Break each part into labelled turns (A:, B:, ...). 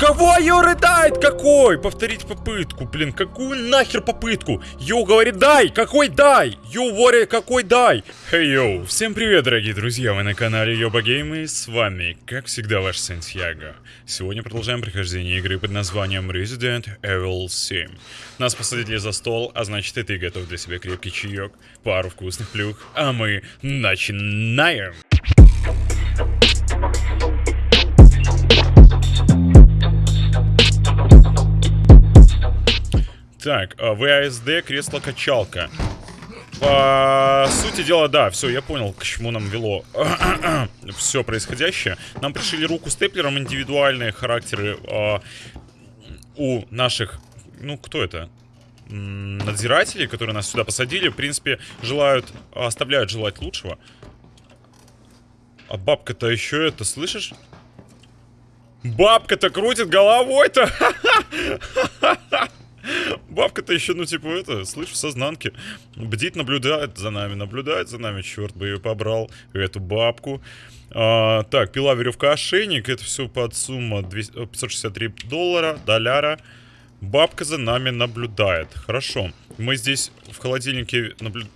A: Кого ее рыдает? Какой? Повторить попытку, блин, какую нахер попытку? You говорит die, какой die? You говорит какой die? Hey yo, всем привет, дорогие друзья, вы на канале Ёба Game и с вами, как всегда, ваш Сантьяго. Сегодня продолжаем прохождение игры под названием Resident Evil 7. Нас посадили за стол, а значит и ты готов для себя крепкий чаек, пару вкусных плюх, а мы начинаем! Так, а, ВАСД, кресло-качалка. По сути дела, да, все, я понял, к чему нам вело все происходящее. Нам пришили руку степлером индивидуальные характеры э, у наших... Ну, кто это? Надзиратели, которые нас сюда посадили, в принципе, желают, оставляют желать лучшего. А бабка-то еще это, слышишь? Бабка-то крутит головой-то! Бабка-то еще, ну, типа, это, слышь, в сознанке. Бдит, наблюдает за нами, наблюдает за нами, черт бы ее побрал, эту бабку. А, так, пила, веревка, ошейник, это все под сумма 200, 563 доллара, доляра. Бабка за нами наблюдает. Хорошо. Мы здесь в холодильнике наблюдаем.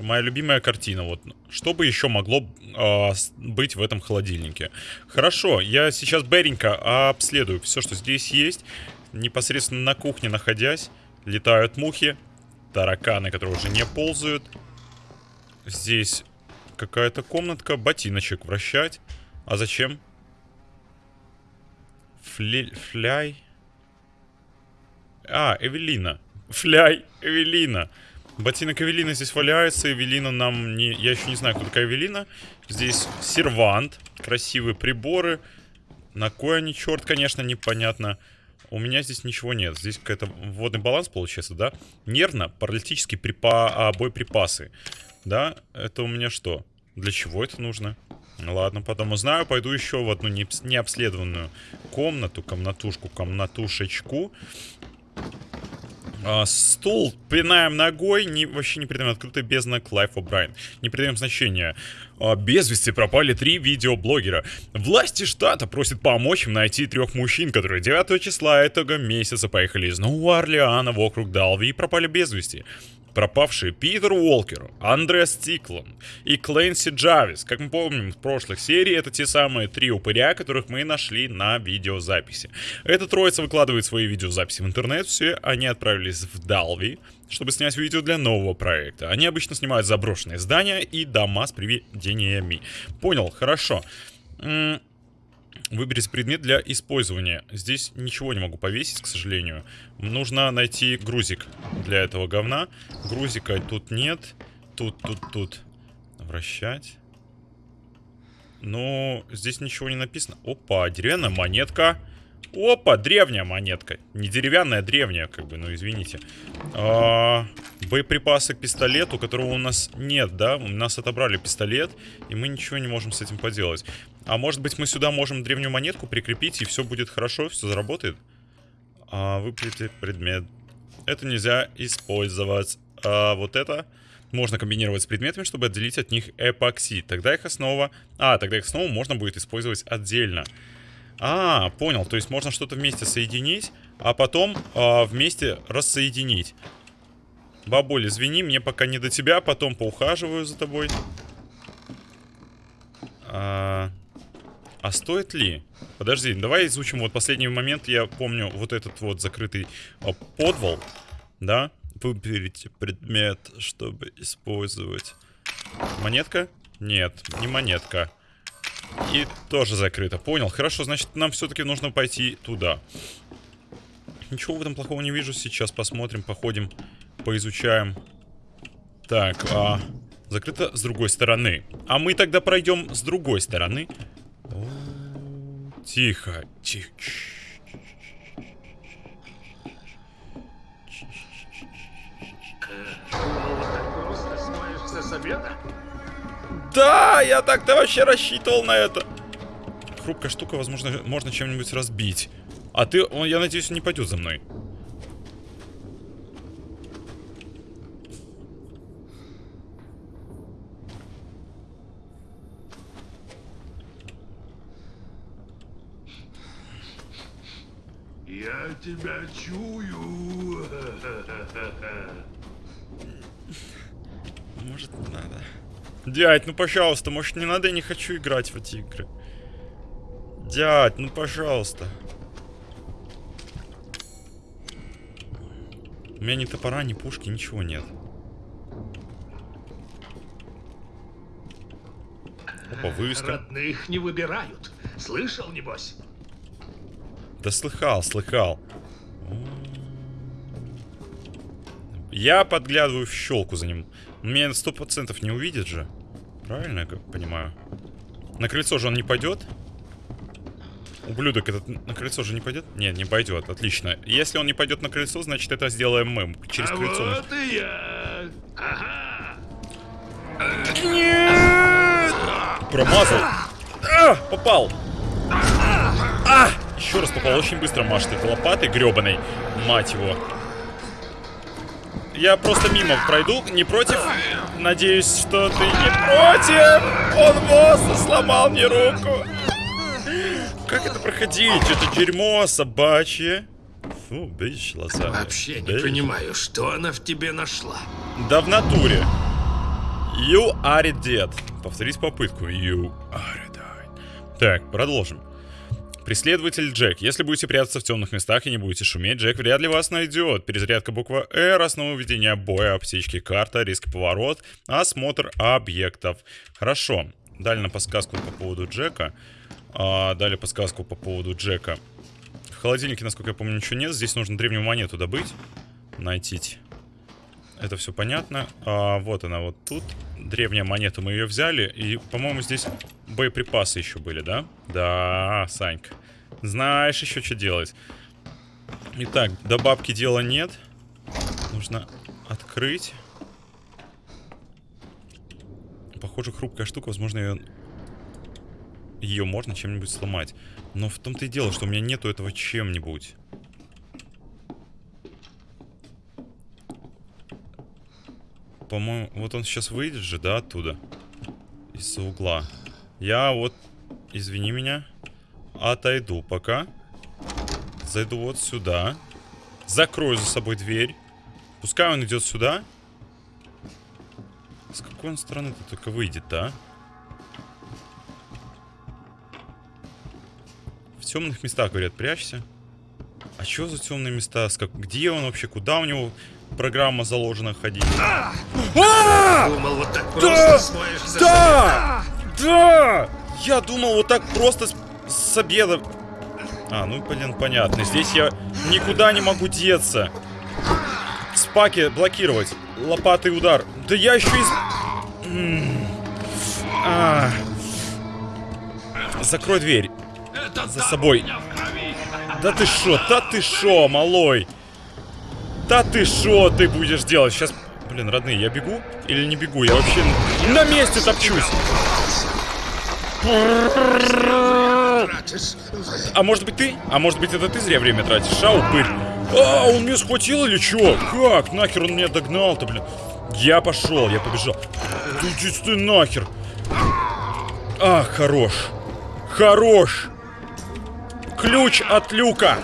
A: Моя любимая картина. Вот что бы еще могло э, быть в этом холодильнике? Хорошо, я сейчас Беренько обследую все, что здесь есть. Непосредственно на кухне находясь, летают мухи, тараканы, которые уже не ползают. Здесь какая-то комнатка, ботиночек вращать. А зачем? Фли... Фляй? А, Эвелина. Фляй, Эвелина. Ботинок Эвелина здесь валяется. Эвелина нам не... Я еще не знаю, кто такая Эвелина. Здесь сервант. Красивые приборы. На кой они, черт, конечно, непонятно. У меня здесь ничего нет. Здесь какой-то водный баланс получается, да? Нервно, паралитические припа... а, боеприпасы. Да? Это у меня что? Для чего это нужно? Ладно, потом узнаю. Пойду еще в одну необследованную комнату, комнатушку, комнатушечку. А, стул пинаем ногой, не, вообще не придаем открытый бездна Клайф О'Брайен. Не придаем значения. А, без вести пропали три видеоблогера. Власти штата просят помочь им найти трех мужчин, которые 9 числа этого месяца поехали из Нового Орлеана в округ Далви и пропали без вести пропавшие Питер Уолкер, Андре Стиклан и Клэнси Джавис. Как мы помним в прошлых сериях, это те самые три упыря, которых мы нашли на видеозаписи. Эта троица выкладывает свои видеозаписи в интернет, все они отправились в Далви, чтобы снять видео для нового проекта. Они обычно снимают заброшенные здания и дома с привидениями. Понял, хорошо. Выберите предмет для использования. Здесь ничего не могу повесить, к сожалению. Нужно найти грузик для этого говна. Грузика тут нет. Тут, тут, тут. Вращать. Но здесь ничего не написано. Опа, деревянная монетка. Опа, древняя монетка. Не деревянная, а древняя, как бы, ну извините. А, боеприпасы к пистолету, которого у нас нет, да? У нас отобрали пистолет, и мы ничего не можем с этим поделать. А может быть мы сюда можем древнюю монетку прикрепить, и все будет хорошо, все заработает? А, выплетить предмет. Это нельзя использовать. А вот это можно комбинировать с предметами, чтобы отделить от них эпокси. Тогда их основа... А, тогда их основу можно будет использовать отдельно. А, понял. То есть можно что-то вместе соединить, а потом а, вместе рассоединить. Бабуль, извини, мне пока не до тебя, потом поухаживаю за тобой. А, а стоит ли? Подожди, давай изучим вот последний момент. Я помню вот этот вот закрытый а, подвал, да? Выберите предмет, чтобы использовать. Монетка? Нет, не монетка. И тоже закрыто. Понял. Хорошо, значит, нам все-таки нужно пойти туда. Ничего в этом плохого не вижу. Сейчас посмотрим, походим, поизучаем. Так, а... Закрыто с другой стороны. А мы тогда пройдем с другой стороны. Тихо, тихо.
B: Обеда?
A: Да, я так-то вообще рассчитывал на это. Хрупкая штука, возможно, можно чем-нибудь разбить. А ты, он, я надеюсь, не пойдет за мной.
B: Я тебя чую.
A: Может, надо. Дядь, ну пожалуйста, может не надо, я не хочу играть в эти игры. Дядь, ну пожалуйста. У меня ни топора, ни пушки, ничего нет. Опа, вывеска.
B: Родных не выбирают. Слышал, небось?
A: Да слыхал, слыхал. Я подглядываю в щелку за ним. Меня сто процентов не увидит же. Правильно я понимаю? На крыльцо же он не пойдет? Ублюдок этот на крыльцо же не пойдет? Нет, не пойдет. Отлично. Если он не пойдет на крыльцо, значит это сделаем мы. Через
B: а
A: крыльцо. мы-
B: вот и я. Ага.
A: Нет! Промазал. А, попал. А! Еще раз попал. Очень быстро машет этой лопатой гребаной. Мать его. Я просто мимо пройду. Не против? Надеюсь, что ты не против. Он босса сломал мне руку. Как это проходить? Это дерьмо собачье. Фу, бич, лоса.
B: Вообще не
A: Бич.
B: понимаю, что она в тебе нашла.
A: Да в натуре. You are dead. Повторить попытку. You are dead. Так, продолжим. Преследователь Джек. Если будете прятаться в темных местах и не будете шуметь, Джек вряд ли вас найдет. Перезарядка буква R, основа ведения боя, аптечки, карта, риск поворот, осмотр объектов. Хорошо. Дали нам подсказку по поводу Джека. А, дали подсказку по поводу Джека. В холодильнике, насколько я помню, ничего нет. Здесь нужно древнюю монету добыть. Найти. Это все понятно. А, вот она вот тут. Древняя монета, мы ее взяли. И, по-моему, здесь боеприпасы еще были, да? Да, Санька. Знаешь еще, что делать. Итак, до бабки дела нет. Нужно открыть. Похоже, хрупкая штука. Возможно, ее... Ее можно чем-нибудь сломать. Но в том-то и дело, что у меня нету этого чем-нибудь. По-моему, вот он сейчас выйдет же, да, оттуда? Из-за угла. Я вот, извини меня, отойду пока. Зайду вот сюда. Закрою за собой дверь. Пускай он идет сюда. С какой он стороны-то только выйдет, да? В темных местах, говорят, прячься. А что за темные места? С как... Где он вообще? Куда у него программа заложена ходить? А!
B: Думал, вот так просто за
A: Да! Да! Я думал, вот так просто с, с обеда... А, ну, блин, понятно. Здесь я никуда не могу деться. Спаки блокировать. Лопатый удар. Да я еще из... А. Закрой дверь. За собой. Да ты шо, да ты шо, малой? Да ты шо ты будешь делать? Сейчас, блин, родные, я бегу или не бегу? Я вообще на месте топчусь. А может быть ты? А может быть это ты зря время тратишь, а, упырь? А, он меня схватил или чё? Как? Нахер он меня догнал-то, блин? Я пошел, я побежал. Иди ты нахер. А, хорош. Хорош. Ключ от люка.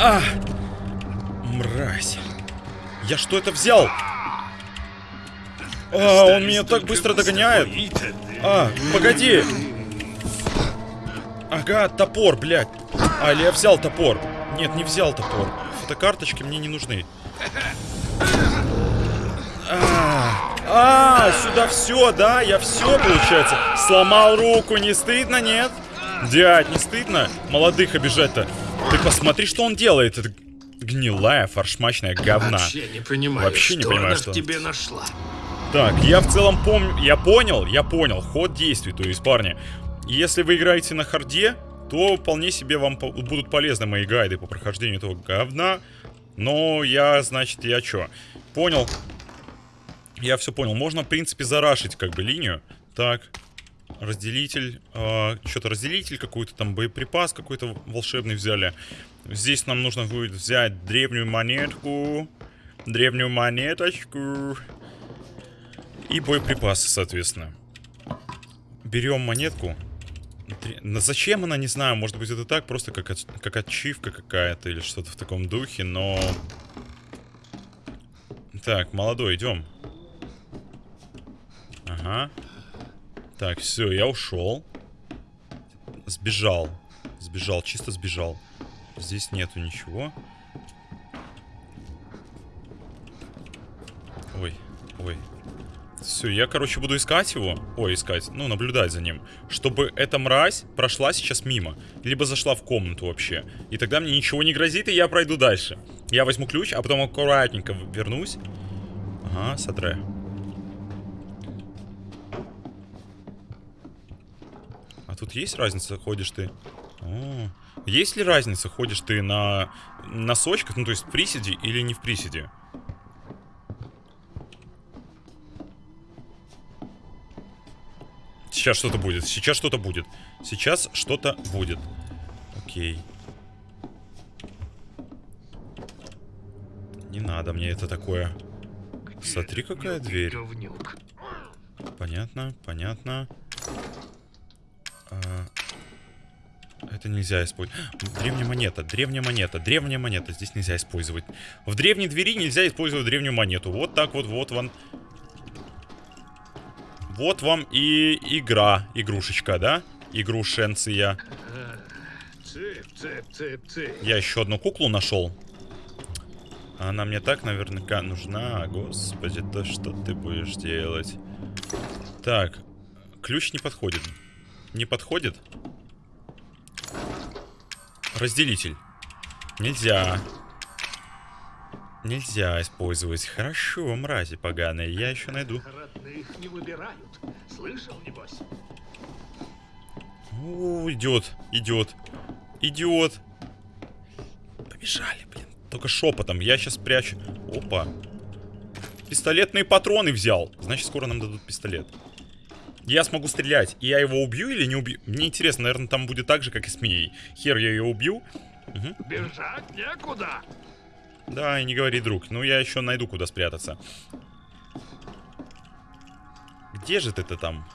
A: А, мразь. Я что это взял? А, он меня так быстро догоняет. А, погоди. Ага, топор, блядь. А, или я взял топор. Нет, не взял топор. Фотокарточки мне не нужны. А, а, сюда все, да? Я все, получается. Сломал руку, не стыдно, нет? Дядь, не стыдно молодых обижать-то? Ты посмотри, что он делает. Это гнилая, фаршмачная говна.
B: Вообще не понимаю,
A: Вообще не
B: что
A: понимаю, что-
B: тебе нашла.
A: Так, я в целом помню, я понял, я понял, ход действий, то есть, парни, если вы играете на харде, то вполне себе вам по- будут полезны мои гайды по прохождению этого говна, но я, значит, я чё, понял, я все понял, можно, в принципе, зарашить, как бы, линию, так, разделитель, что-то разделитель какой-то там, боеприпас какой-то волшебный взяли, здесь нам нужно будет взять древнюю монетку, древнюю монеточку, и боеприпасы, соответственно. Берем монетку. Но зачем она, не знаю, может быть это так, просто как, от- как ачивка какая-то или что-то в таком духе, но... Так, молодой, идем. Ага. Так, все, я ушел. Сбежал. Сбежал, чисто сбежал. Здесь нету ничего. Ой, ой. Все, я, короче, буду искать его. Ой, искать. Ну, наблюдать за ним. Чтобы эта мразь прошла сейчас мимо. Либо зашла в комнату вообще. И тогда мне ничего не грозит, и я пройду дальше. Я возьму ключ, а потом аккуратненько вернусь. Ага, сотре. Тут есть разница, ходишь ты? О, есть ли разница, ходишь ты на носочках, ну то есть в приседе или не в приседе? Сейчас что-то будет, сейчас что-то будет. Сейчас что-то будет. Окей. Не надо мне это такое. Смотри, какая дверь. Понятно, понятно. А, это нельзя использовать. Древняя монета, древняя монета, древняя монета. Здесь нельзя использовать. В древней двери нельзя использовать древнюю монету. Вот так вот, вот вам. Вот вам и игра, игрушечка, да? Игрушенция. Я еще одну куклу нашел. Она мне так наверняка нужна. Господи, да что ты будешь делать? Так, ключ не подходит. Не подходит? Разделитель. Нельзя. Нельзя использовать. Хорошо, мрази поганые. Я еще найду.
B: Родных не выбирают. Слышал, небось?
A: О, идет, идет, идет. Побежали, блин. Только шепотом. Я сейчас прячу. Опа. Пистолетные патроны взял. Значит, скоро нам дадут пистолет. Я смогу стрелять. И я его убью или не убью? Мне интересно, наверное, там будет так же, как и с Мией. Хер я ее убью. Мгм.
B: Бежать некуда.
A: Да, и не говори, друг. Ну, я еще найду, куда спрятаться. Где же ты-то там?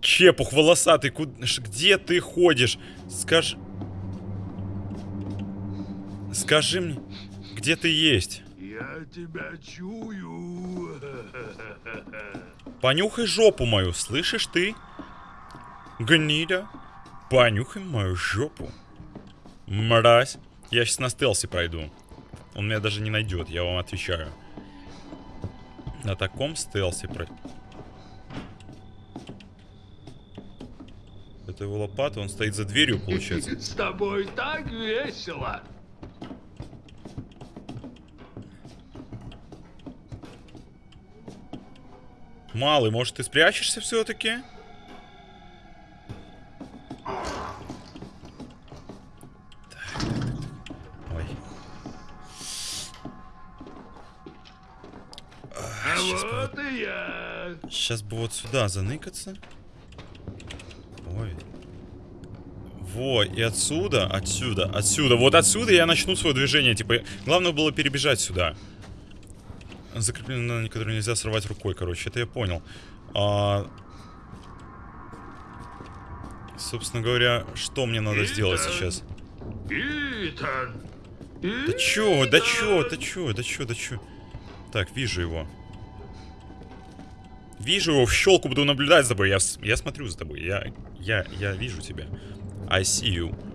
A: Чепух волосатый, куд- ш- где ты ходишь? Скажи... Скажи мне, где ты есть?
B: Я тебя чую.
A: Понюхай жопу мою, слышишь ты? Гнида, понюхай мою жопу. Мразь. Я сейчас на стелсе пройду. Он меня даже не найдет, я вам отвечаю. На таком стелсе про... Это его лопата, он стоит за дверью, получается.
B: С тобой так весело.
A: Малый, может ты спрячешься все-таки? Ой.
B: А вот и я.
A: Сейчас бы вот сюда заныкаться. Ой. Во, и отсюда, отсюда, отсюда. Вот отсюда я начну свое движение. Типа, главное было перебежать сюда. Закреплено, которое нельзя сорвать рукой, короче. Это я понял. А... Собственно говоря, что мне надо сделать
B: Итан.
A: сейчас?
B: Итан.
A: Да чё, да чё, да чё, да чё, да чё. Так, вижу его. Вижу его, в щелку буду наблюдать за тобой. Я, я смотрю за тобой. Я, я, я вижу тебя. I see you.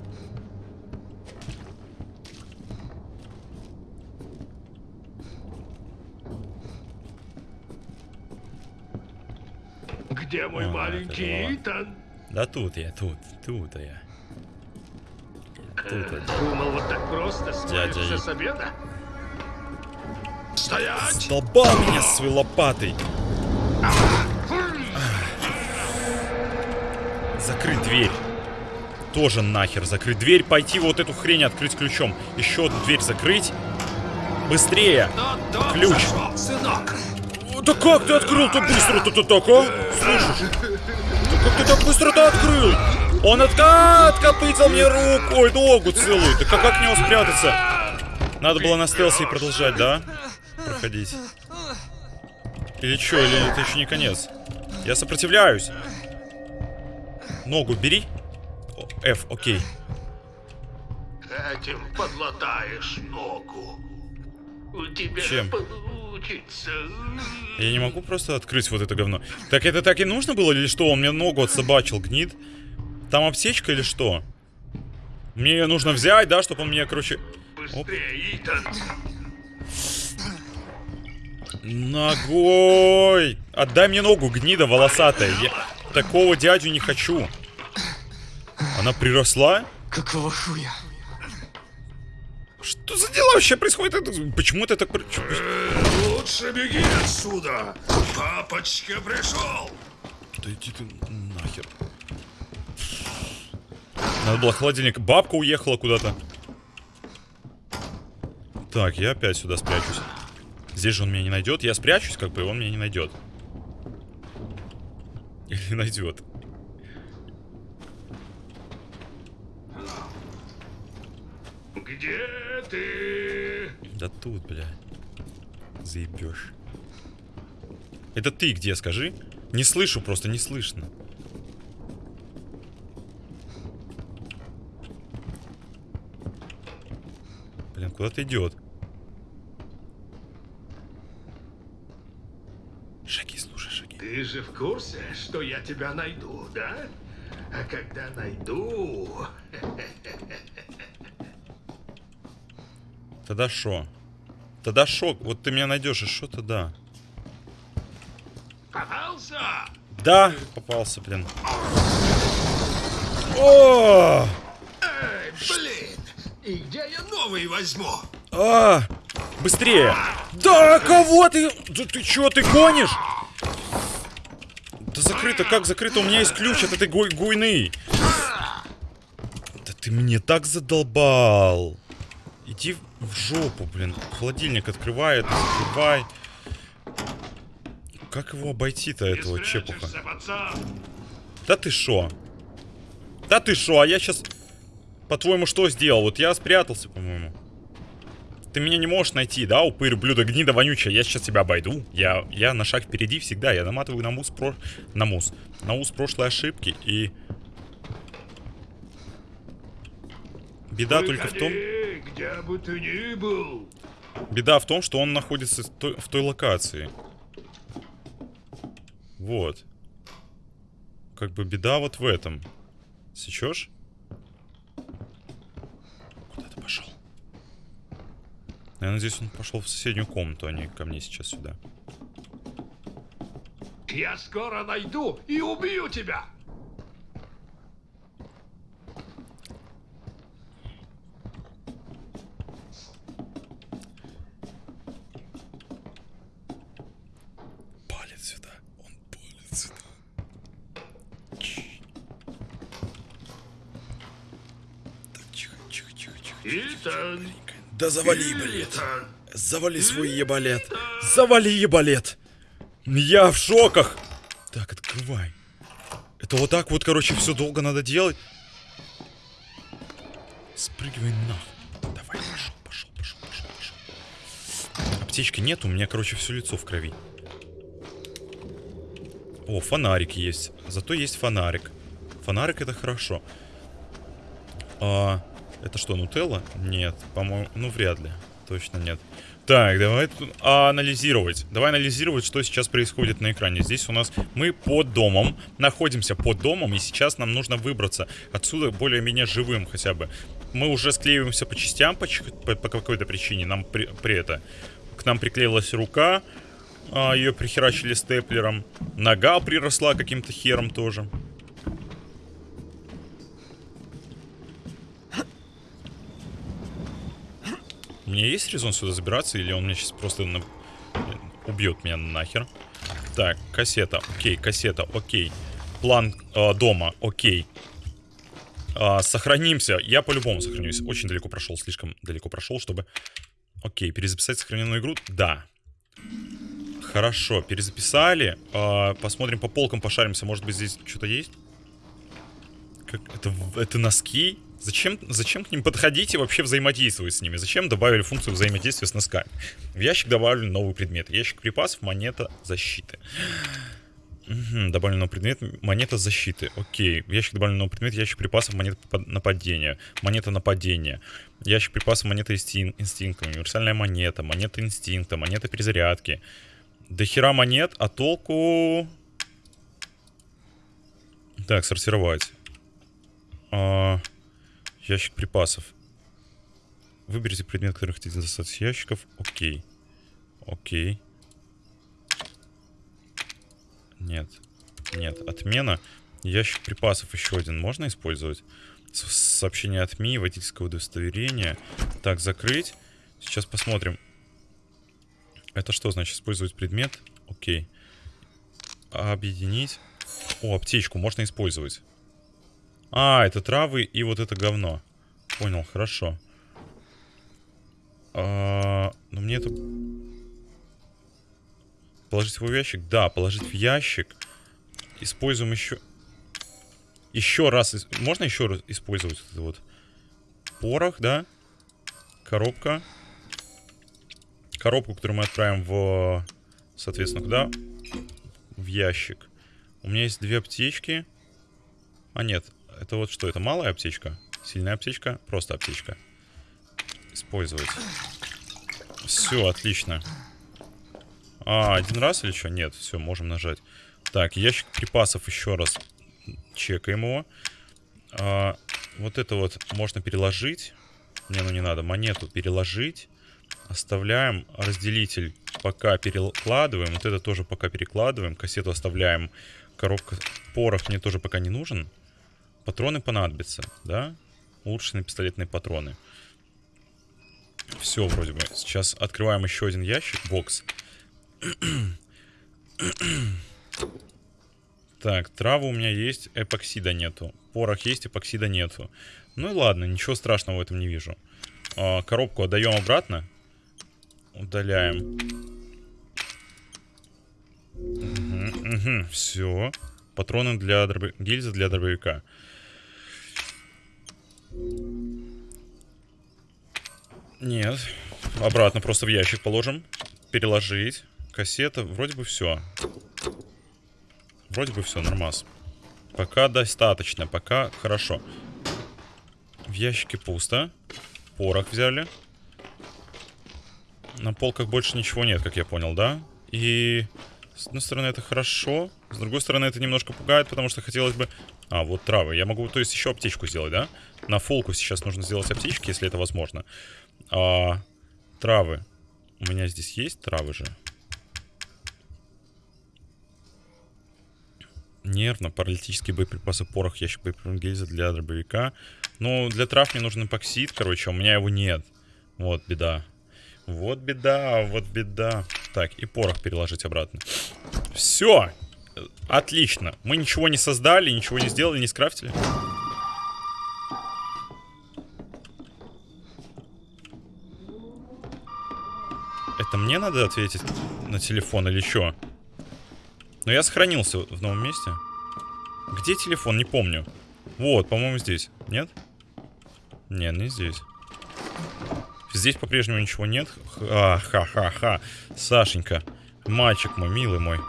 B: Где мой
A: А,
B: маленький Итан?
A: Да тут я, тут, тут я. Тут я.
B: Думал, вот так просто
A: Дядя
B: с обеда? Стоять!
A: Столбал меня своей лопатой. Закрыть дверь. Тоже нахер закрыть дверь. Пойти вот эту хрень открыть ключом. Еще одну дверь закрыть. Быстрее. Ключ.
B: зашел, сынок.
A: Да как ты открыл так быстро-то ты так, а? Слышишь? Да как ты так быстро-то открыл? Он отка откопытил мне руку, ой, ногу целую. Да как, как к него спрятаться? Надо было на стелсе и продолжать, да? Проходить. Или что, или это еще не конец? Я сопротивляюсь. Ногу бери. О, F, окей.
B: Этим подлатаешь ногу. У тебя
A: Чем?
B: Получится.
A: Я не могу просто открыть вот это говно. Так это так и нужно было или что? Он мне ногу отсобачил, гнид. Там аптечка или что? Мне ее нужно взять, да, чтобы он меня, короче...
B: Быстрее, Итан.
A: Ногой! Отдай мне ногу, гнида волосатая. Я такого дядю не хочу. Она приросла?
C: Какого хуя?
A: Что за дела вообще происходит? Почему это так...
B: Лучше беги отсюда. Папочка пришел.
A: Да иди ты нахер. Надо было холодильник. Бабка уехала куда-то. Так, я опять сюда спрячусь. Здесь же он меня не найдет. Я спрячусь, как бы, и он меня не найдет. Или найдет.
B: Где ты?
A: Да тут, бля. Заебешь. Это ты где, скажи? Не слышу, просто не слышно. Блин, куда-то идет. Шаги, слушай, шаги.
B: Ты же в курсе, что я тебя найду, да? А когда найду...
A: Тогда шо? Тогда шок. Вот ты меня найдешь, и шо тогда?
B: Попался?
A: Да, попался, блин. О!
B: Эй, блин! И где я новый возьму?
A: А! Быстрее! Да, кого ты? Да ты чё, ты гонишь? Да закрыто, как закрыто? У меня есть ключ от этой гуй гуйны. Да ты мне так задолбал. Иди в жопу, блин. Холодильник открывает, закрывай. Как его обойти-то, этого чепуха? Да ты шо? Да ты шо? А я сейчас, по-твоему, что сделал? Вот я спрятался, по-моему. Ты меня не можешь найти, да, упырь, блюдо, гнида вонючая. Я сейчас тебя обойду. Я, я на шаг впереди всегда. Я наматываю на мус, про... на мус. На ус прошлой ошибки. И... Беда только в том...
B: Где бы ты ни был.
A: Беда в том, что он находится в той, в той локации. Вот. Как бы беда вот в этом. Сечешь? Куда ты пошел? Я надеюсь, он пошел в соседнюю комнату, а не ко мне сейчас сюда.
B: Я скоро найду и убью тебя.
A: Палит сюда. Он палит сюда. Так, тихо, тихо, тихо, тихо.
B: Итан.
A: Да завали, блядь.
B: Итан.
A: Завали свой ебалет. Завали ебалет. Я в шоках. Так, открывай. Это вот так вот, короче, все долго надо делать. Спрыгивай нахуй. Давай, пошел, пошел, пошел, пошел, пошел. Аптечки нет, у меня, короче, все лицо в крови. О, фонарик есть. Зато есть фонарик. Фонарик это хорошо. А, это что, нутелла? Нет, по-моему, ну вряд ли. Точно нет. Так, давай тут анализировать. Давай анализировать, что сейчас происходит на экране. Здесь у нас мы под домом, находимся под домом, и сейчас нам нужно выбраться отсюда более-менее живым хотя бы. Мы уже склеиваемся по частям по, по- по какой-то причине. Нам при, при это к нам приклеилась рука, а, ее прихерачили степлером. Нога приросла каким-то хером тоже. Меня есть резон сюда забираться, или он меня сейчас просто на- убьет меня нахер? Так, кассета, окей, кассета, окей. План э, дома, окей. А, сохранимся. Я по-любому сохранюсь. Очень далеко прошел, слишком далеко прошел, чтобы... Окей, перезаписать сохраненную игру? Да. Хорошо, перезаписали. А, посмотрим по полкам, пошаримся. Может быть, здесь что-то есть? Как... Это, это носки? Зачем, зачем к ним подходить и вообще взаимодействовать с ними? Зачем добавили функцию взаимодействия с носками? В ящик добавили новый предмет. Ящик припасов, монета защиты. Угу, добавлен новый предмет, монета защиты. Окей. В ящик добавлен новый предмет, ящик припасов, монета нападения. Монета нападения. Ящик припасов, монета инстин инстинкта. Универсальная монета, монета инстинкта, монета перезарядки. До хера монет, а толку... Так, сортировать. А... Ящик припасов. Выберите предмет, который хотите достать из ящиков. Окей. Окей. Нет. Нет. Отмена. Ящик припасов еще один можно использовать? Сообщение от МИ, водительское удостоверение. Так, закрыть. Сейчас посмотрим. Это что значит? Использовать предмет? Окей. Объединить. О, аптечку можно использовать. А, это травы и вот это говно. Понял, хорошо. А, но мне это... Положить его в ящик? Да, положить в ящик. Используем еще... Еще раз... Можно еще раз использовать это вот? Порох, да? Коробка. Коробку, которую мы отправим в... Соответственно, куда? В ящик. У меня есть две аптечки. А, нет. Это вот что? Это малая аптечка? Сильная аптечка? Просто аптечка. Использовать. Все, отлично. А, один раз или что? Нет, все, можем нажать. Так, ящик припасов еще раз. Чекаем его. А, вот это вот можно переложить. Не, ну не надо. Монету переложить. Оставляем разделитель. Пока перекладываем. Вот это тоже пока перекладываем. Кассету оставляем. Коробка порох мне тоже пока не нужен. Патроны понадобятся, да? Улучшенные пистолетные патроны. Все вроде бы. Сейчас открываем еще один ящик, бокс. так, травы у меня есть, эпоксида нету. Порох есть, эпоксида нету. Ну и ладно, ничего страшного в этом не вижу. А, коробку отдаем обратно. Удаляем. Угу, угу, все. Патроны для дробо... гильзы для дробовика. Нет. Обратно просто в ящик положим. Переложить. Кассета. Вроде бы все. Вроде бы все, нормас. Пока достаточно. Пока хорошо. В ящике пусто. Порох взяли. На полках больше ничего нет, как я понял, да? И с одной стороны это хорошо. С другой стороны это немножко пугает, потому что хотелось бы а, вот травы. Я могу, то есть, еще аптечку сделать, да? На фолку сейчас нужно сделать аптечки, если это возможно. А, травы. У меня здесь есть травы же. Нервно, паралитические боеприпасы, порох, ящик боеприпасов, для дробовика. Ну, для трав мне нужен эпоксид, короче, а у меня его нет. Вот беда. Вот беда, вот беда. Так, и порох переложить обратно. Все! Отлично. Мы ничего не создали, ничего не сделали, не скрафтили. Это мне надо ответить на телефон или что? Но я сохранился в новом месте. Где телефон? Не помню. Вот, по-моему, здесь. Нет? Нет, не здесь. Здесь по-прежнему ничего нет. Ха-ха-ха-ха. Сашенька. Мальчик мой, милый мой.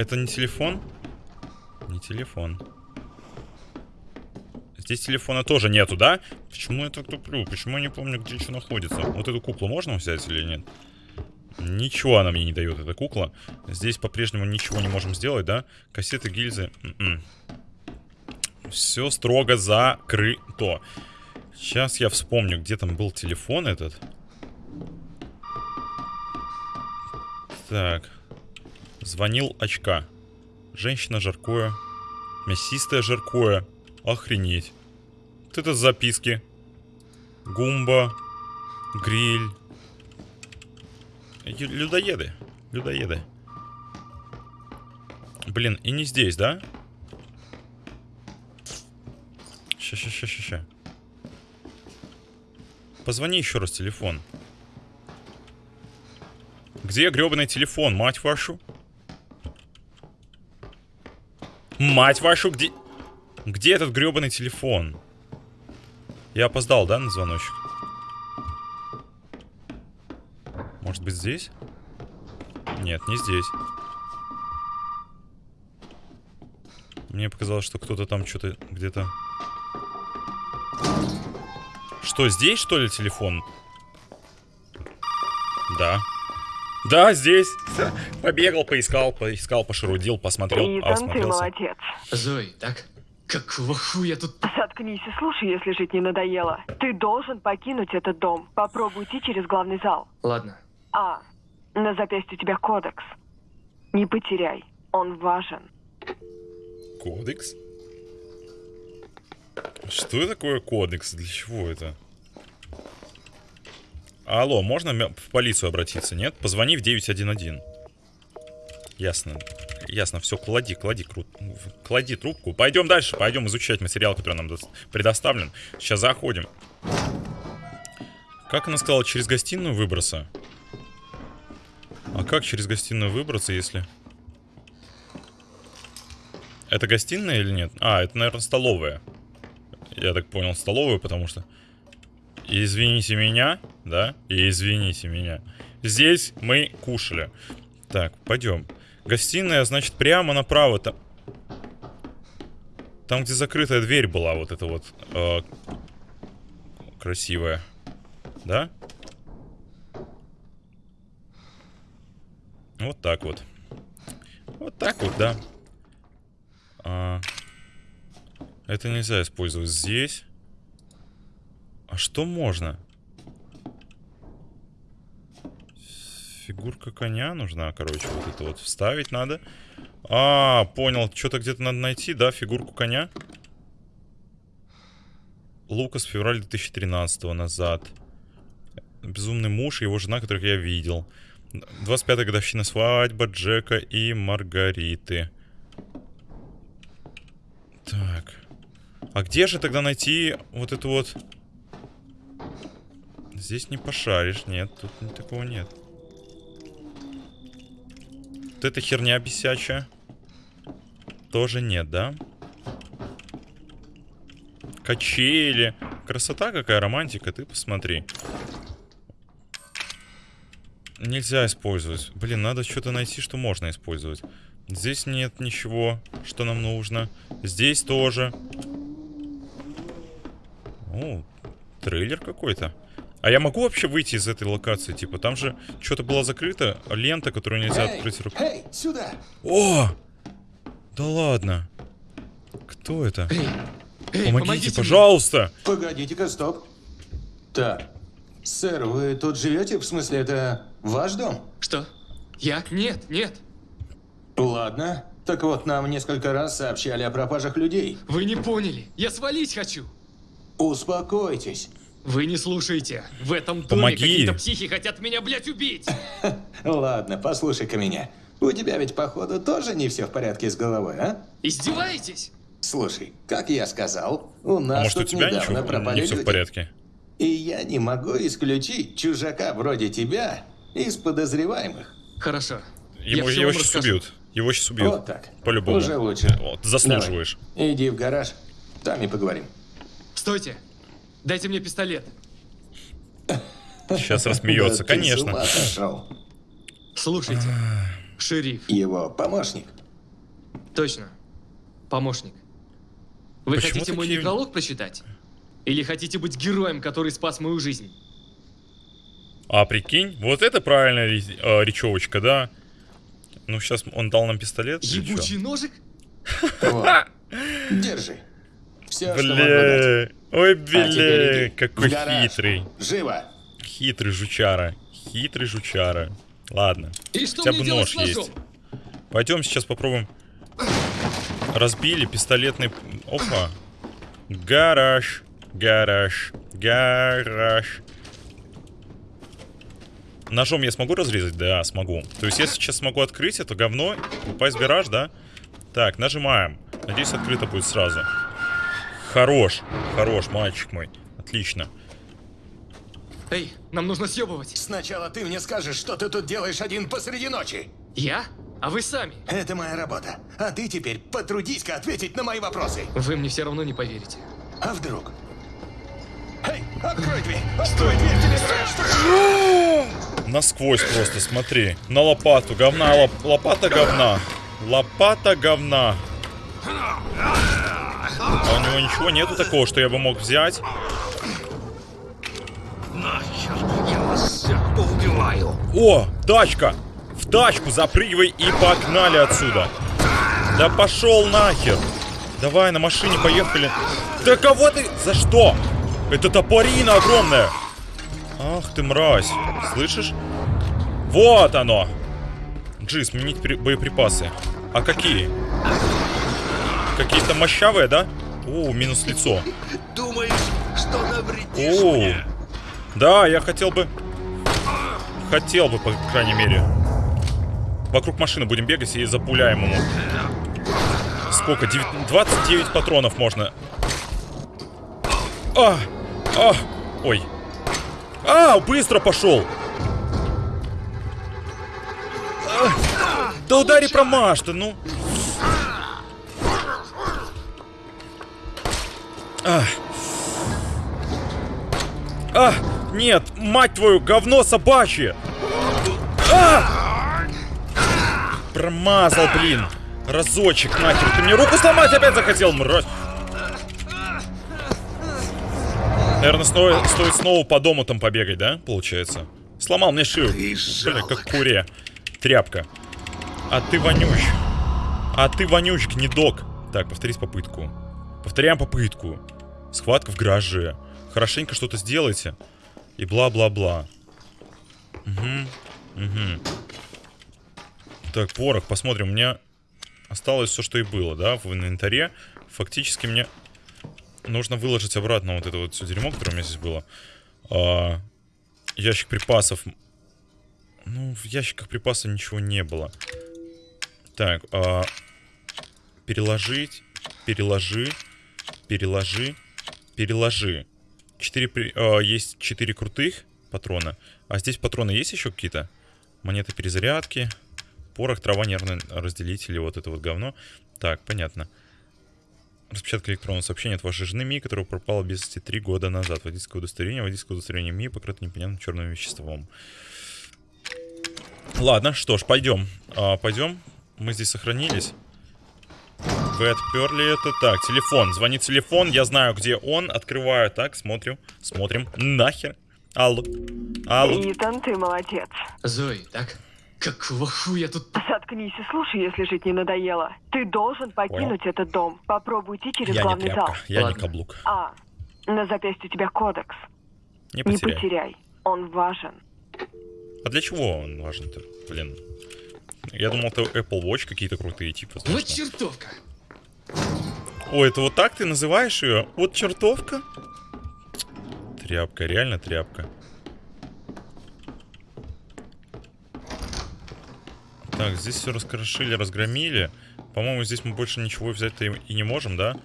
A: Это не телефон? Не телефон. Здесь телефона тоже нету, да? Почему я так туплю? Почему я не помню, где что находится? Вот эту куклу можно взять или нет? Ничего она мне не дает, эта кукла. Здесь по-прежнему ничего не можем сделать, да? Кассеты, гильзы. М м-м. Все строго закрыто. Сейчас я вспомню, где там был телефон этот. Так. Звонил очка. Женщина жаркое. Мясистое жаркое. Охренеть. Вот это записки. Гумба. Гриль. Людоеды. Людоеды. Блин, и не здесь, да? Ща, ща, ща, ща, ща. Позвони еще раз телефон. Где гребаный телефон, мать вашу? Мать вашу, где... Где этот гребаный телефон? Я опоздал, да, на звоночек? Может быть здесь? Нет, не здесь. Мне показалось, что кто-то там что-то где-то... Что, здесь, что ли, телефон? Да. Да, здесь. Побегал, поискал, поискал, пошарудил, посмотрел,
C: Итан, ты
A: осмотрелся.
C: молодец.
D: Зои, так? Какого хуя тут...
C: Заткнись и слушай, если жить не надоело. Ты должен покинуть этот дом. Попробуй идти через главный зал.
D: Ладно.
C: А, на запястье у тебя кодекс. Не потеряй, он важен.
A: Кодекс? Что такое кодекс? Для чего это? Алло, можно в полицию обратиться, нет? Позвони в 911. Ясно. Ясно, все, клади, клади, кру... клади трубку. Пойдем дальше, пойдем изучать материал, который нам дос- предоставлен. Сейчас заходим. Как она сказала, через гостиную выброса? А как через гостиную выбраться, если... Это гостиная или нет? А, это, наверное, столовая. Я так понял, столовая, потому что... Извините меня, да? И извините меня. Здесь мы кушали. Так, пойдем. Гостиная, значит, прямо направо. Там, там где закрытая дверь была, вот эта вот э, красивая. Да? Вот так вот. Вот так вот, да. А, это нельзя использовать здесь. А что можно? Фигурка коня нужна, короче, вот это вот вставить надо. А, понял, что-то где-то надо найти, да, фигурку коня? Лукас, февраль 2013 назад. Безумный муж и его жена, которых я видел. 25-я годовщина свадьба Джека и Маргариты. Так. А где же тогда найти вот эту вот... Здесь не пошаришь, нет, тут такого нет. Вот эта херня бесячая. Тоже нет, да? Качели. Красота какая, романтика, ты посмотри. Нельзя использовать. Блин, надо что-то найти, что можно использовать. Здесь нет ничего, что нам нужно. Здесь тоже. О, трейлер какой-то. А я могу вообще выйти из этой локации? Типа, там же что-то было закрыто, лента, которую нельзя
E: Эй,
A: открыть рукой.
E: эй, сюда!
A: О! Да ладно. Кто это?
D: Эй, эй,
A: Помогите,
D: помогите
A: пожалуйста.
E: Погодите-ка, стоп. Так, сэр, вы тут живете? В смысле, это ваш дом?
D: Что? Я? Нет, нет.
E: Ладно. Так вот, нам несколько раз сообщали о пропажах людей.
D: Вы не поняли. Я свалить хочу.
E: Успокойтесь.
D: Вы не слушаете. В этом доме
A: Помоги.
D: какие-то психи хотят меня, блядь, убить.
E: Ладно, послушай-ка меня. У тебя ведь, походу, тоже не все в порядке с головой, а?
D: Издеваетесь?
E: Слушай, как я сказал, у
A: А
E: нас
A: может, у
E: тут
A: тебя
E: недавно
A: ничего
E: пропали
A: не все в
E: люди.
A: порядке?
E: И я не могу исключить чужака вроде тебя из подозреваемых.
D: Хорошо.
A: Его,
D: я
A: его сейчас
D: расскажу.
A: убьют. Его сейчас убьют.
E: Вот так.
A: По-любому.
E: Уже лучше.
A: Вот, заслуживаешь.
E: Давай, иди в гараж, там и поговорим.
D: Стойте. Дайте мне пистолет.
A: Сейчас рассмеется, конечно.
D: Слушайте. Шериф.
E: Его помощник.
D: Точно. Помощник. Вы
A: Почему
D: хотите мой
A: такие-
D: некролог прочитать? Или хотите быть героем, который спас мою жизнь?
A: А прикинь, вот это правильная э, речевочка, да? Ну, сейчас он дал нам пистолет.
D: Ебучий ножик?
E: Держи. Все, что дать.
A: Бля, ой,
E: А теперь
A: бля,
E: иди
A: какой хитрый.
E: Живо.
A: Хитрый жучара. Хитрый жучара. Ладно.
D: И что
A: Хотя бы нож есть. Пойдем сейчас попробуем. Разбили пистолетный... Опа. Гараж. Гараж. Гараж. Ножом я смогу разрезать? Да, смогу. То есть я сейчас смогу открыть это говно, упасть в гараж, да? Так, нажимаем. Надеюсь, открыто будет сразу. Хорош. Хорош, мальчик мой. Отлично.
D: Эй, нам нужно съебывать.
E: Сначала ты мне скажешь, что ты тут делаешь один посреди ночи.
D: Я? А вы сами.
E: Это моя работа. А ты теперь потрудись-ка ответить на мои вопросы.
D: Вы мне все равно не поверите.
E: А вдруг? Эй, открой дверь! Открой дверь, тебе страшно!
A: Насквозь просто, смотри. На лопату. Говна, лоп- лопата говна. Лопата говна. А у него ничего нету такого, что я бы мог взять.
B: Нахер, я вас всех поубиваю.
A: О, тачка! В тачку запрыгивай и погнали отсюда. Да пошел нахер. Давай, на машине поехали. Да кого ты... За что? Это топорина огромная. Ах ты мразь. Слышишь? Вот оно. Джи, сменить при- боеприпасы. А какие? Какие-то мощавые, да? О, минус лицо.
B: Думаешь, что навредишь
A: О,
B: мне?
A: да, я хотел бы... Хотел бы, по крайней мере. Вокруг машины будем бегать и запуляем ему. Сколько? Девят- 29 патронов можно. А! А! Ой. А, быстро пошел! А, да удари промажь ты, ну. А. А, нет, мать твою, говно собачье! А! Промазал, блин. Разочек, нахер. Ты мне руку сломать опять захотел, мразь. Наверное, стоит, стоит снова по дому там побегать, да? Получается. Сломал мне шею. Бля, как куре. Тряпка. А ты вонюч. А ты вонюч, гнедок. Так, повторить попытку. Повторяем попытку. Схватка в гараже. Хорошенько что-то сделайте. И бла-бла-бла. Угу. Угу. Так, порох, посмотрим. У меня осталось все, что и было, да, в инвентаре. Фактически мне нужно выложить обратно вот это вот все дерьмо, которое у меня здесь было. А, ящик припасов. Ну, в ящиках припасов ничего не было. Так, а, переложить, переложи, переложи, переложи. Четыре, а, есть четыре крутых патрона. А здесь патроны есть еще какие-то? Монеты перезарядки. Порох, трава, нервный разделитель, вот это вот говно. Так, понятно. Распечатка электронного сообщения от вашей жены Ми, которая пропала без вести три года назад. Водительское удостоверение, водительское удостоверение Ми, покрыто непонятным черным веществом. Ладно, что ж, пойдем. А, пойдем. Мы здесь сохранились. Вы отперли это. Так, телефон. Звонит телефон. Я знаю, где он. Открываю. Так, смотрим. Смотрим. Нахер. Алло. Алло.
C: Итан, ты молодец.
D: Зои, так? Какого хуя тут...
C: Заткнись и слушай, если жить не надоело. Ты должен покинуть этот дом. Попробуй идти через
A: Я не
C: главный зал.
A: Я не
D: Ладно.
A: каблук.
C: А, на запястье у тебя кодекс.
A: Не
C: Не
A: потеряй.
C: потеряй. Он важен.
A: А для чего он важен-то? Блин. Я думал, это Apple Watch какие-то крутые, типа, знаешь,
D: Вот чертовка.
A: Ой, это вот так ты называешь ее? Вот чертовка? Тряпка, реально тряпка. Так, здесь все раскрошили, разгромили. По-моему, здесь мы больше ничего взять-то и не можем, да?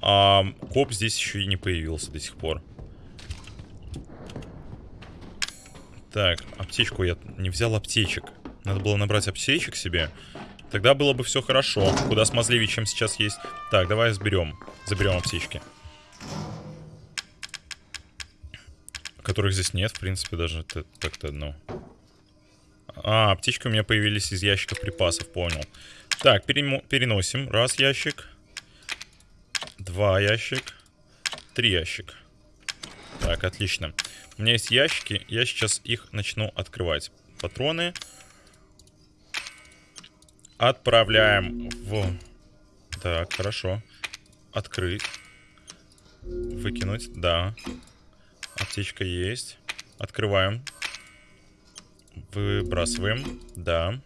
A: А коп здесь еще и не появился до сих пор. Так, аптечку я не взял аптечек. Надо было набрать аптечек себе. Тогда было бы все хорошо. Куда смазливее, чем сейчас есть. Так, давай заберем. Заберем аптечки. Которых здесь нет, в принципе, даже так-то одно. А, аптечки у меня появились из ящиков припасов, понял. Так, переносим. Раз ящик. Два ящик. Три ящик. Так, отлично. У меня есть ящики, я сейчас их начну открывать. Патроны. Отправляем в... Так, хорошо. Открыть. Выкинуть, да. Аптечка есть. Открываем. Выбрасываем, да.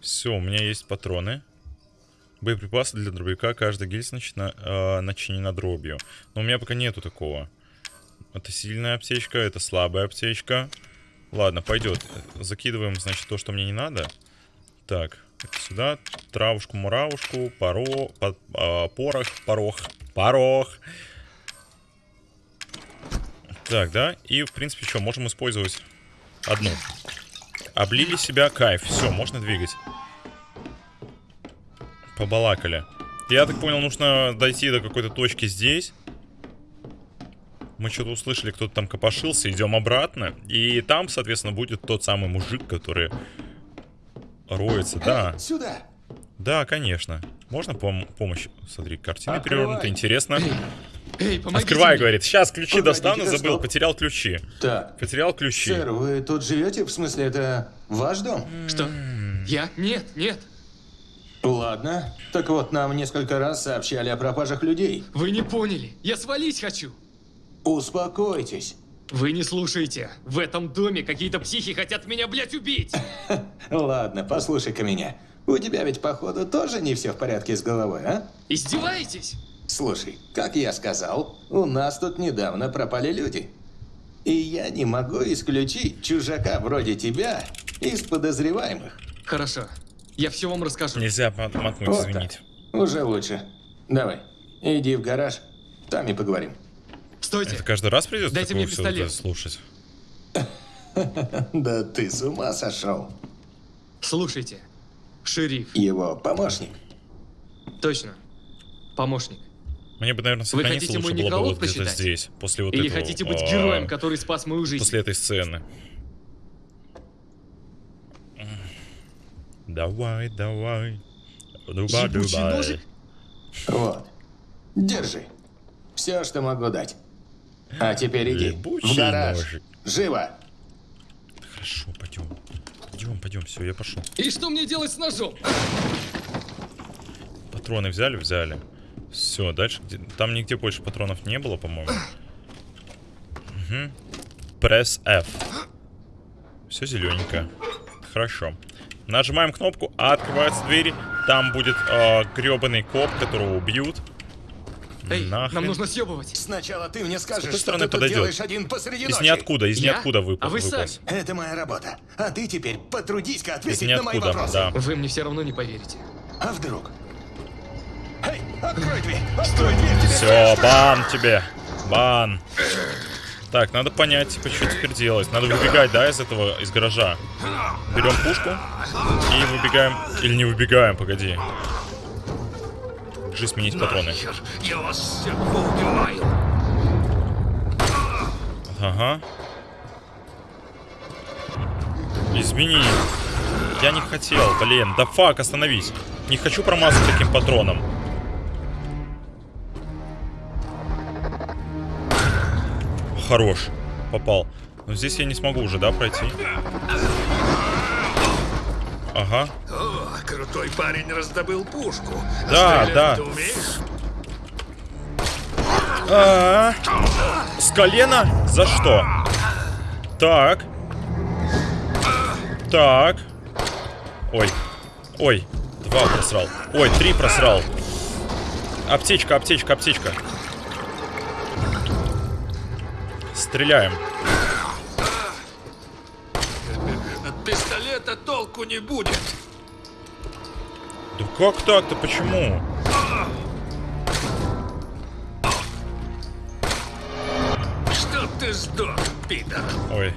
A: Все, у меня есть патроны. Боеприпасы для дробовика. Каждая гильза начина, э, начинена дробью. Но у меня пока нету такого. Это сильная аптечка, это слабая аптечка. Ладно, пойдет. Закидываем, значит, то, что мне не надо. Так, сюда. Травушку, муравушку, поро, по- а, порох, порох, порох. Так, да. И, в принципе, что, можем использовать одну. Облили себя, кайф. Все, можно двигать. побалакали. Я так понял, нужно дойти до какой-то точки здесь. Мы что-то услышали, кто-то там копошился, идем обратно. И там, соответственно, будет тот самый мужик, который роется. Да,
E: сюда.
A: да, конечно. Можно пом- помощь? Смотри, картина перевернута, интересно.
D: Эй, помогите
A: Открывай,
D: мне.
A: говорит. Сейчас ключи
E: Погодите,
A: достану, забыл,
E: стоп.
A: потерял ключи.
E: Так,
A: Потерял ключи.
E: сэр, вы тут живете? В смысле, это ваш дом?
D: Что? Я? Нет, нет.
E: Ладно. Так вот, нам несколько раз сообщали о пропажах людей.
D: Вы не поняли. Я свалить хочу.
E: Успокойтесь.
D: Вы не слушаете. В этом доме какие-то психи хотят меня, блядь, убить.
E: Ладно, послушай-ка меня. У тебя ведь, походу, тоже не все в порядке с головой, а?
D: Издеваетесь?
E: Слушай, как я сказал, у нас тут недавно пропали люди. И я не могу исключить чужака вроде тебя из подозреваемых.
D: Хорошо. Я все вам расскажу.
A: Нельзя мот- мотнуть,
E: Вот
A: извините.
E: так. Уже лучше. Давай, иди в гараж, там и поговорим.
D: Стойте.
A: Это каждый раз придется
D: Дайте мне пистолет.
A: слушать?
E: Да ты с ума сошел.
D: Слушайте. Шериф.
E: Его помощник.
D: Точно. Помощник.
A: Мне бы, наверное, сохраниться
D: хотите
A: лучше
D: мой
A: было бы вот где-то здесь, после вот
D: Или
A: этого,
D: хотите быть
A: а,
D: героем, который спас мою жизнь?
A: После этой сцены. Давай, давай. Дуба, дуба.
E: Вот. Держи. Все, что могу дать. А теперь иди.
A: Ебучий
E: в гараж.
A: ножик.
E: Живо.
A: Хорошо, пойдем. Пойдем, пойдем, все, я пошел.
D: И что мне делать с ножом?
A: Патроны взяли, взяли. Все, дальше где... Там нигде больше патронов не было, по-моему. Угу. Пресс F. Все зелененькое. Хорошо. Нажимаем кнопку, а открываются двери. Там будет э, гребаный коп, которого убьют.
D: Эй,
A: Нахрен.
D: нам нужно съебывать.
E: Сначала ты мне скажешь, что
A: стороны
E: ты тут
A: подойдет?
E: делаешь один посреди
A: Из
E: ночи.
A: ниоткуда, из
D: Я?
A: ниоткуда выпал.
D: А вы
A: выполз.
E: Это моя работа. А ты теперь потрудись-ка
A: Из
E: ответить на мои вопросы.
A: да.
D: Вы мне все равно не поверите.
E: А вдруг? Эй, открой дверь! Открой дверь! Тебе
A: Все, бан тебе. Бан. Так, надо понять, типа, что теперь делать. Надо выбегать, да, из этого, из гаража. Берем пушку и выбегаем. Или не выбегаем, погоди. Джи сменить патроны.
B: Нахер, я вас всех поубиваю.
A: Ага. Измени. Я не хотел, блин. Да фак, остановись. Не хочу промазать таким патроном. Хорош. Попал. Но здесь я не смогу уже, да, пройти? Ага.
B: Крутой парень раздобыл пушку.
A: Да,
B: Стрелять
A: да.
B: ты умеешь?
A: А, С колена? За что? Так. Так. Ой. Ой. Два просрал. Ой, три просрал. Аптечка, аптечка, аптечка. Стреляем.
B: От пистолета толку не будет.
A: Как так-то? Почему?
B: Чтоб ты сдох, пидор.
A: Ой.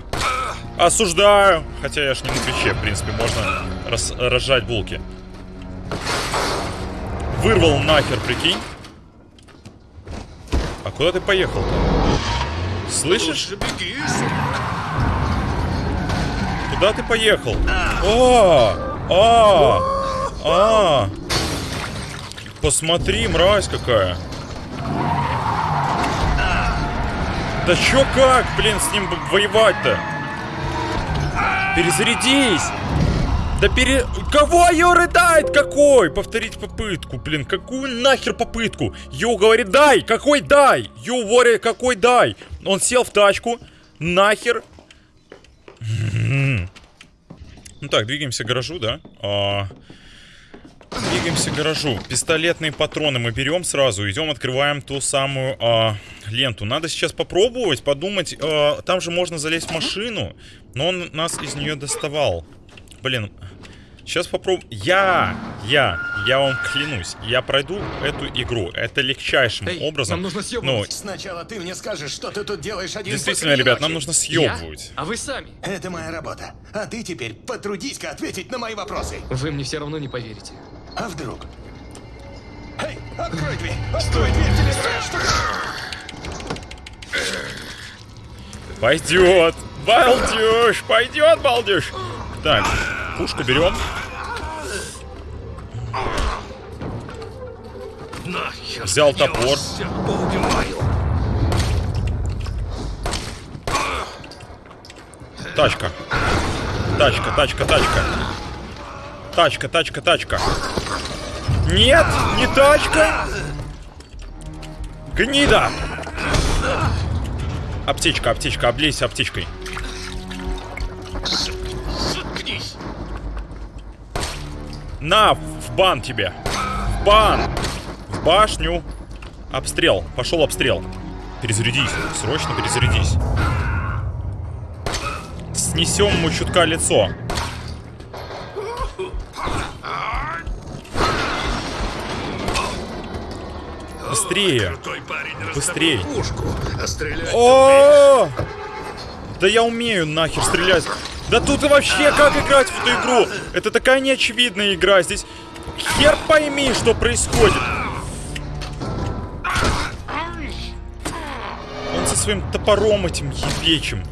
A: Осуждаю. Хотя я ж не на Твиче, в принципе, можно рас- разжать булки. Вырвал нахер, прикинь. А куда ты поехал? Слышишь?
B: Беги, сука.
A: Куда ты поехал? А, а, а. Посмотри, мразь какая. Да чё как, блин, с ним воевать-то? Перезарядись! Да пере... Кого ее рыдает? Какой? Повторить попытку, блин. Какую нахер попытку? Ю говорит, дай! Какой дай? Ю говорит, какой дай? Он сел в тачку. Нахер. Ну так, двигаемся к гаражу, да? А, Двигаемся к гаражу. Пистолетные патроны мы берем сразу. Идем, открываем ту самую а, ленту. Надо сейчас попробовать, подумать. а, там же можно залезть в машину. Но он нас из нее доставал. Блин. Сейчас попробуем. Я, я, я вам клянусь, я пройду эту игру. Это легчайшим
D: Эй,
A: образом.
D: нам нужно
A: Ну,
D: съебывать.
E: Сначала ты мне скажешь, что ты тут делаешь один
A: действительно, ребят,
E: ночи.
A: нам нужно
D: Я?
A: съебывать.
D: А вы сами?
E: Это моя работа. А ты теперь потрудись-ка ответить на мои вопросы.
D: Вы мне все равно не поверите.
E: А вдруг?
B: Открой дверь! Стой, дверь тебе страшно!
A: Пойдет! Балдеж! Пойдет, балдеж! Так, пушку берем. Взял топор. Тачка. Тачка, тачка, тачка. Тачка, тачка, тачка. Нет, не тачка. Гнида. Аптечка, аптечка, облейся аптечкой.
B: Заткнись!
A: На, в бан тебе. В бан. В башню. Обстрел. Пошел обстрел. Перезарядись. Срочно перезарядись. Снесем ему чутка лицо. Быстрее.
B: Пушку, а
A: О! Да я умею нахер стрелять. Да тут и вообще как играть в эту игру? Это такая неочевидная игра. Здесь хер пойми, что происходит. Он со своим топором этим ебечим.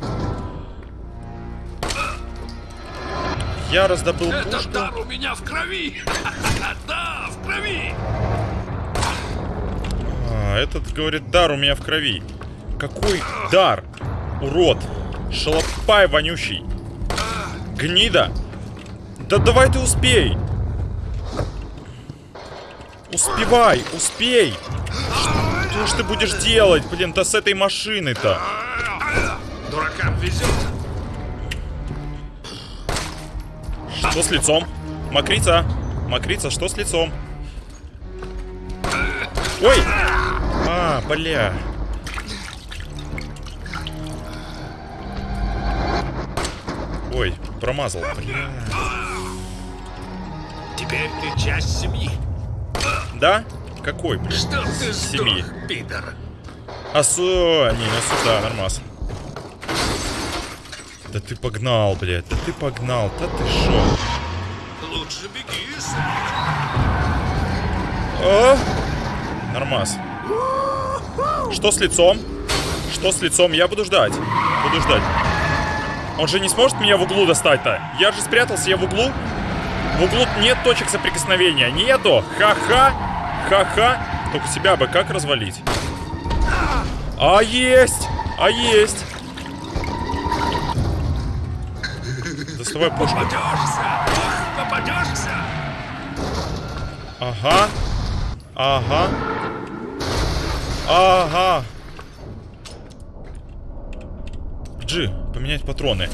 A: Я раздобыл
B: Это
A: пушку.
B: дар у меня в крови! Да, в крови!
A: А, этот говорит, дар у меня в крови. Какой дар? Урод. Шалопай вонючий. Гнида. Да давай ты успей. Успевай, успей. Что ж ты будешь делать, блин-то с этой машиной-то?
B: Дуракам везет!
A: Что с лицом? Макрица. Макрица, что с лицом? Ой! А, бля. Ой, промазал. Бля.
B: Теперь ты часть семьи.
A: Да? Какой, блин?
B: Что ты
A: Семьи.
B: сдох, пидор?
A: Асу... Не, не сюда, нормас. Да ты погнал, блядь. Да ты погнал. Да ты шо?
B: Лучше беги,
A: А? Нормас. Что с лицом? Что с лицом? Я буду ждать. Буду ждать. Он же не сможет меня в углу достать-то. Я же спрятался, я в углу. В углу нет точек соприкосновения. Нету. Ха-ха. Ха-ха. Только себя бы как развалить? А есть. А есть. Доставай пушку.
B: Попадешься! Попадешься!
A: Ага. Ага. Ага. Джи, поменять патроны.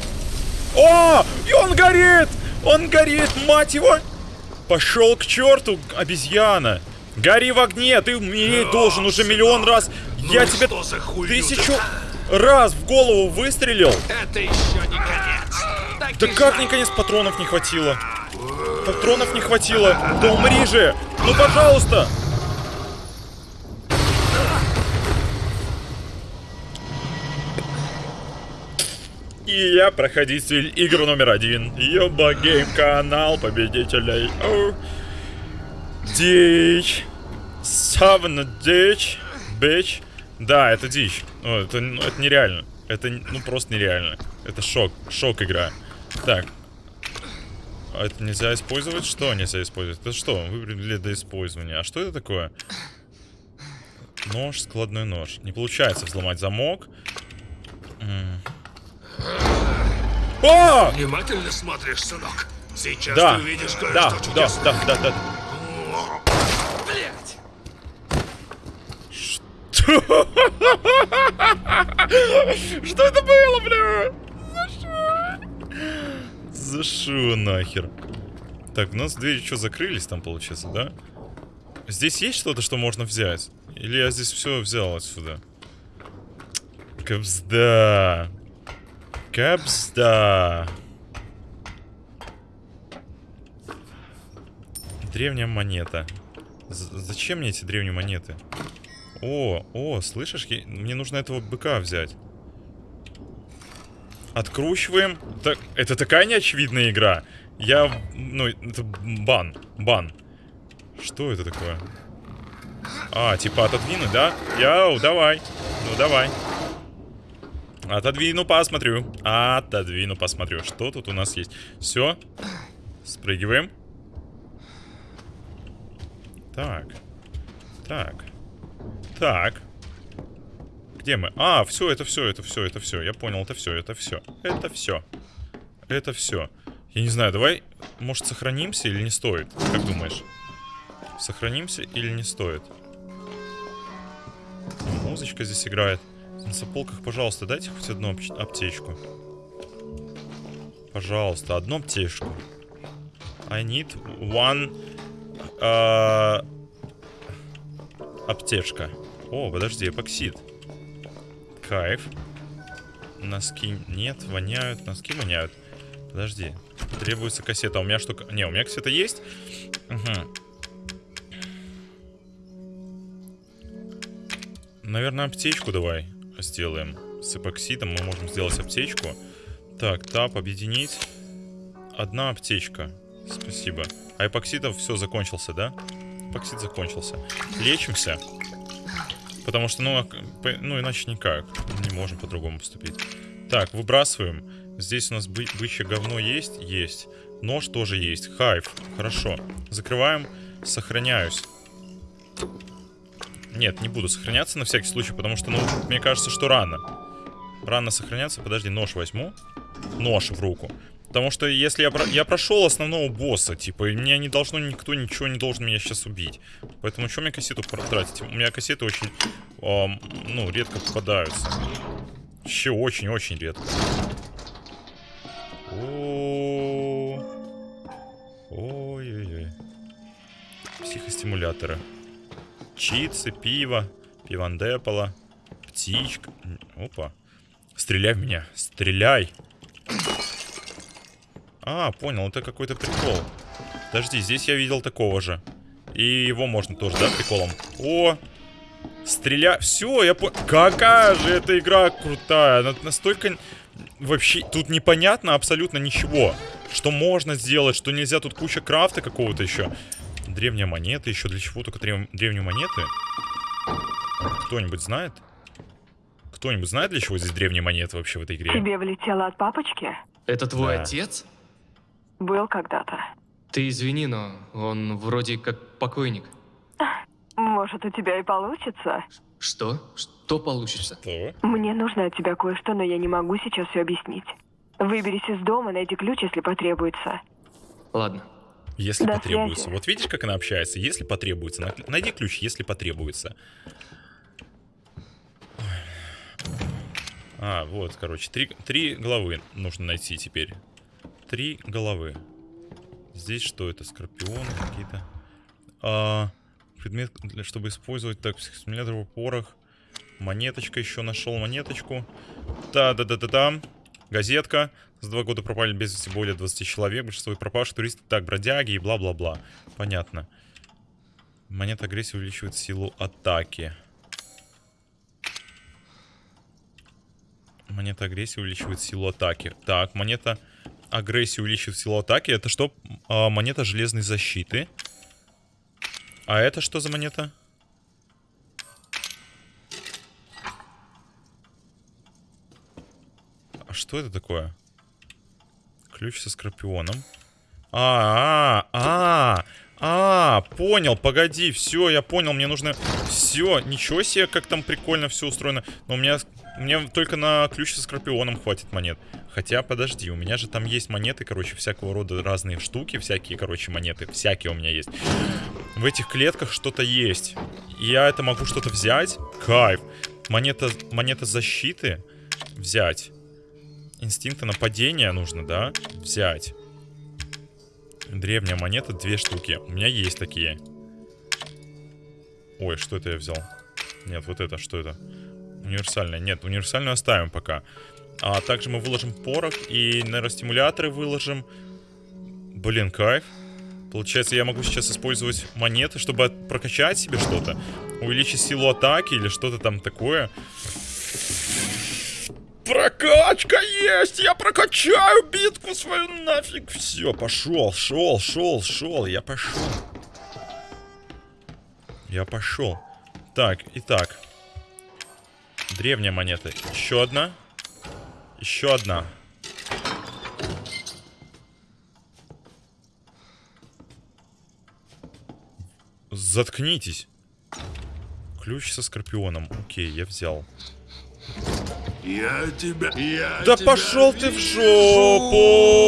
A: О! И он горит! Он горит, мать его! Пошел к черту, обезьяна! Гори в огне, ты умереть должен уже миллион раз. Я
B: и
A: тебе тысячу
B: ты-
A: раз в голову выстрелил.
B: Это еще не конец. Так
A: Да как
B: знай.
A: наконец патронов не хватило? Патронов не хватило. Да умри же! Ну пожалуйста! И я проходитель игр номер один. Ёба Game канал победителей. Дичь. Савна дичь. Бич. Да, это дичь. Ну, это, ну, это нереально. Это ну просто нереально. Это шок. Шок игра. Так. А это нельзя использовать? Что нельзя использовать? Это что? Выбрали для использования. А что это такое? Нож, складной нож. Не получается взломать замок. О!
B: Внимательно смотришь, сынок. Сейчас
A: Да,
B: ты увидишь кое-что
A: да, да,
B: чудесное.
A: да, да, да.
B: Блядь!
A: Что это было, бля? За что? За что нахер? Так, у нас двери что, закрылись там, получается, да? Здесь есть что-то, что можно взять? Или я здесь все взял отсюда? Капсда. Капсда. Древняя монета. З- зачем мне эти древние монеты? О, о, слышишь? Я- Мне нужно этого быка взять. Откручиваем. Так, это такая неочевидная игра. Я, ну, это бан, бан. Что это такое? А, типа отодвинуть, да? Йоу, давай. Ну, давай. Отодвину, посмотрю. Отодвину, посмотрю. Что тут у нас есть? Все. Спрыгиваем. Так. Так. Так. Где мы? А, все, это все, это все, это все. Я понял, это все, это все. Это все. Это все. Я не знаю, давай, может, сохранимся или не стоит? Как думаешь? Сохранимся или не стоит? Музычка здесь играет. На сополках, пожалуйста, дайте хоть одну аптечку. Пожалуйста, одну аптечку. I need one... Uh, аптечка. О, подожди, эпоксид. Кайф. Носки нет, воняют. Носки воняют. Подожди. Требуется кассета. У меня что... Не, у меня кассета есть. Угу. Наверное, аптечку давай сделаем. С эпоксидом мы можем сделать аптечку. Так, тап, объединить. Одна аптечка. Спасибо. А эпоксидов все закончился, да? Эпоксид закончился. Лечимся. Потому что, ну, ну иначе никак. Не можем по-другому поступить. Так, выбрасываем. Здесь у нас бы бычье говно есть? Есть. Нож тоже есть. Хайв. Хорошо. Закрываем. Сохраняюсь. Нет, не буду сохраняться на всякий случай, потому что, ну, мне кажется, что рано. Рано сохраняться. Подожди, нож возьму. Нож в руку. Потому что если я, про... я прошел основного босса, типа, и мне не должно никто ничего не должен меня сейчас убить. Поэтому что мне кассету тратить? У меня кассеты очень, эм, ну, редко попадаются. Вообще очень-очень редко. Ой-ой-ой. Психостимуляторы. Чипсы, пиво, пивандепола, птичка. Опа. Стреляй в меня. Стреляй. А, понял, это какой-то прикол. Подожди, здесь я видел такого же. И его можно тоже, да, приколом? О! Стреля... Все, я понял. Какая же эта игра крутая. Она настолько... Вообще, тут непонятно абсолютно ничего. Что можно сделать, что нельзя. Тут куча крафта какого-то еще. Древняя монета. Еще для чего только древ... древние монеты? Кто-нибудь знает? Кто-нибудь знает, для чего здесь древние монеты вообще в этой игре?
C: Тебе влетело от папочки?
D: Это твой
A: Да.
D: отец?
C: Был когда-то.
D: Ты извини, но он вроде как покойник.
C: Может, у тебя и получится?
D: Что? Что получится?
A: Что?
C: Мне нужно от тебя кое-что, но я не могу сейчас все объяснить. Выберись из дома, найди ключ, если потребуется.
D: Ладно.
A: Если
C: До
A: потребуется.
C: связи.
A: Вот видишь, как она общается? Если потребуется. На- Найди ключ, если потребуется. А, вот, короче, три, три головы нужно найти теперь. Три головы. Здесь что это? Скорпионы какие-то. А, предмет, для, чтобы использовать так, психостимулятор в порох. Монеточка еще нашел монеточку. Да-да-да-да-да. Газетка. За два года пропали без вести более 20 человек. Большинство пропавших туристов так, бродяги и бла-бла-бла. Понятно. Монета агрессии увеличивает силу атаки. Монета агрессии увеличивает силу атаки. Так, монета агрессии увеличивает силу атаки. Это что? А, монета железной защиты. А это что за монета? А что это такое? Ключ со скорпионом. А, а, а, а, понял, погоди, все, я понял, мне нужно... Все, ничего себе, как там прикольно все устроено. Но у меня, мне только на ключ со скорпионом хватит монет. Хотя, подожди, у меня же там есть монеты, короче, всякого рода разные штуки, всякие, короче, монеты, всякие у меня есть. В этих клетках что-то есть. Я это могу что-то взять. Кайф. Монета, монета защиты взять. Инстинкта нападения нужно, да? Взять. Древняя монета, две штуки. У меня есть такие. Ой, что это я взял? Нет, вот это, что это? Универсальная. Нет, универсальную оставим пока. А также мы выложим порох и нейростимуляторы выложим. Блин, кайф. Получается, я могу сейчас использовать монеты, чтобы прокачать себе что-то. Увеличить силу атаки или что-то там такое. Прокачка есть! Я прокачаю битку свою нафиг! Все, пошел, шел, шел, шел, я пошел. Я пошел. Так, итак. Древняя монета. Еще одна. Еще одна. Заткнитесь. Ключ со скорпионом. Окей, я взял.
B: Я тебя... Я
A: Да
B: тебя
A: пошел ты в жопу!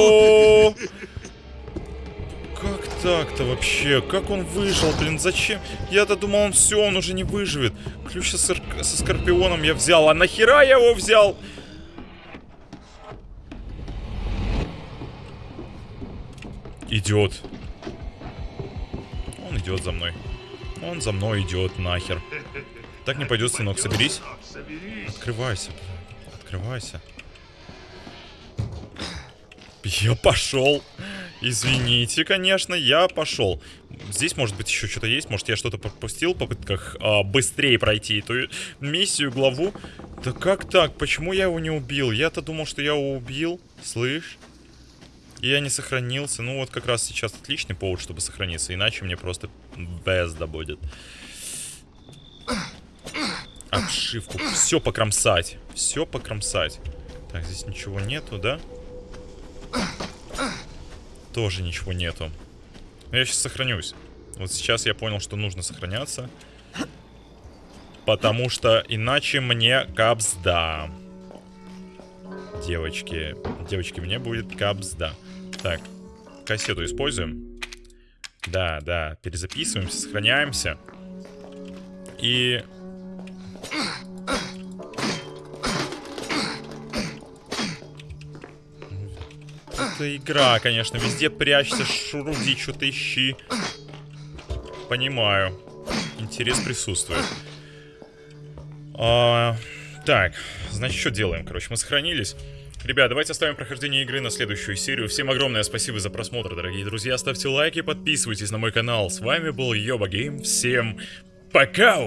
A: Как так-то вообще? Как он выжил, блин? Зачем? Я-то думал, он все, он уже не выживет. Ключ со, сор- со скорпионом я взял. А нахера я его взял? Идет. Он идет за мной. Он за мной идет нахер. Так не пойдет.
B: Сынок, соберись.
A: Открывайся, блин. Открывайся. Я пошел. Извините, конечно, я пошел. Здесь, может быть, еще что-то есть. Может, я что-то пропустил в попытках а, быстрее пройти эту миссию, главу. Да как так? Почему я его не убил? Я-то думал, что я его убил. Слышь? И я не сохранился. Ну, вот как раз сейчас отличный повод, чтобы сохраниться. Иначе мне просто безда будет. Обшивку. Все покромсать. Все покромсать. Так, здесь ничего нету, да? Тоже ничего нету. Но я сейчас сохранюсь. Вот сейчас я понял, что нужно сохраняться. Потому что иначе мне капсда. Девочки. Девочки, мне будет капсда. Так, кассету используем. Да, да, перезаписываемся, сохраняемся. И Это игра, конечно. Везде прячься, шуруди, что-то ищи. Понимаю. Интерес присутствует. А, так, значит, что делаем? Короче, мы сохранились. Ребят, давайте оставим прохождение игры на следующую серию. Всем огромное спасибо за просмотр, дорогие друзья. Ставьте лайки, подписывайтесь на мой канал. С вами был Йоба Гейм. Всем пока!